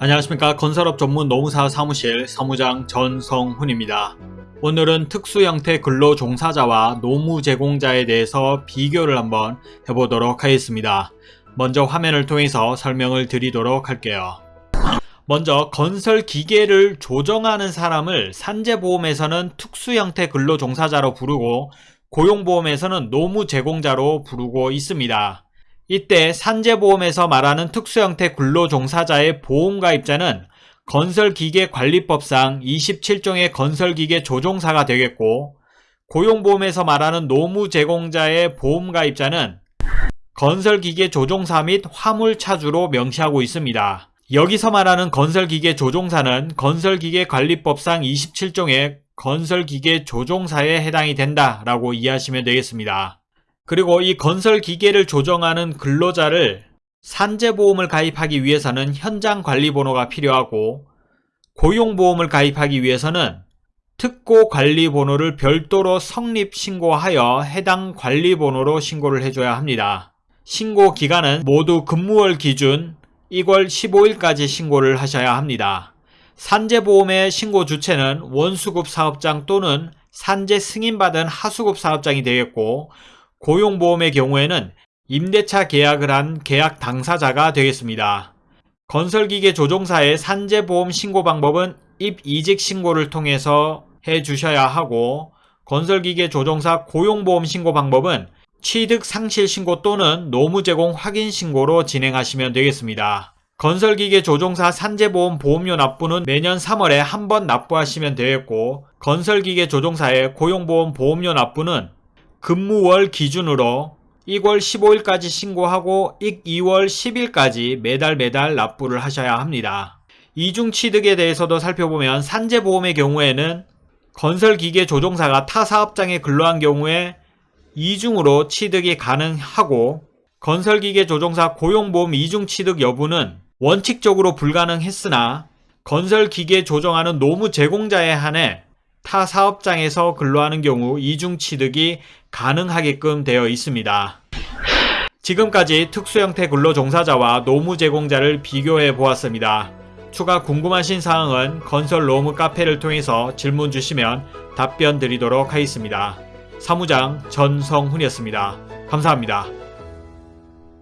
안녕하십니까 건설업 전문 노무사 사무실 사무장 전성훈입니다. 오늘은 특수 형태 근로 종사자와 노무 제공자에 대해서 비교를 한번 해보도록 하겠습니다. 먼저 화면을 통해서 설명을 드리도록 할게요. 먼저 건설 기계를 조정하는 사람을 산재보험에서는 특수 형태 근로 종사자로 부르고 고용보험에서는 노무 제공자로 부르고 있습니다. 이때 산재보험에서 말하는 특수형태 근로종사자의 보험가입자는 건설기계관리법상 27종의 건설기계 조종사가 되겠고 고용보험에서 말하는 노무 제공자의 보험가입자는 건설기계 조종사 및 화물차주로 명시하고 있습니다. 여기서 말하는 건설기계 조종사는 건설기계관리법상 27종의 건설기계 조종사에 해당이 된다라고 이해하시면 되겠습니다. 그리고 이 건설 기계를 조정하는 근로자를 산재보험을 가입하기 위해서는 현장 관리번호가 필요하고 고용보험을 가입하기 위해서는 특고 관리번호를 별도로 성립 신고하여 해당 관리번호로 신고를 해줘야 합니다. 신고 기간은 모두 근무월 기준 2월 15일까지 신고를 하셔야 합니다. 산재보험의 신고 주체는 원수급 사업장 또는 산재 승인받은 하수급 사업장이 되겠고 고용보험의 경우에는 임대차 계약을 한 계약 당사자가 되겠습니다. 건설기계 조종사의 산재보험 신고 방법은 입이직 신고를 통해서 해 주셔야 하고 건설기계 조종사 고용보험 신고 방법은 취득 상실 신고 또는 노무 제공 확인 신고로 진행하시면 되겠습니다. 건설기계 조종사 산재보험 보험료 납부는 매년 3월에 한 번 납부하시면 되겠고 건설기계 조종사의 고용보험 보험료 납부는 근무월 기준으로 1월 15일까지 신고하고 2월 10일까지 매달 매달 납부를 하셔야 합니다. 이중 취득에 대해서도 살펴보면 산재보험의 경우에는 건설기계 조종사가 타 사업장에 근로한 경우에 이중으로 취득이 가능하고 건설기계 조종사 고용보험 이중 취득 여부는 원칙적으로 불가능했으나 건설기계 조정하는 노무 제공자에 한해 타 사업장에서 근로하는 경우 이중 취득이 가능하게끔 되어 있습니다. 지금까지 특수형태 근로종사자와 노무 제공자를 비교해 보았습니다. 추가 궁금하신 사항은 건설 노무 카페를 통해서 질문 주시면 답변 드리도록 하겠습니다. 사무장 전성훈이었습니다. 감사합니다.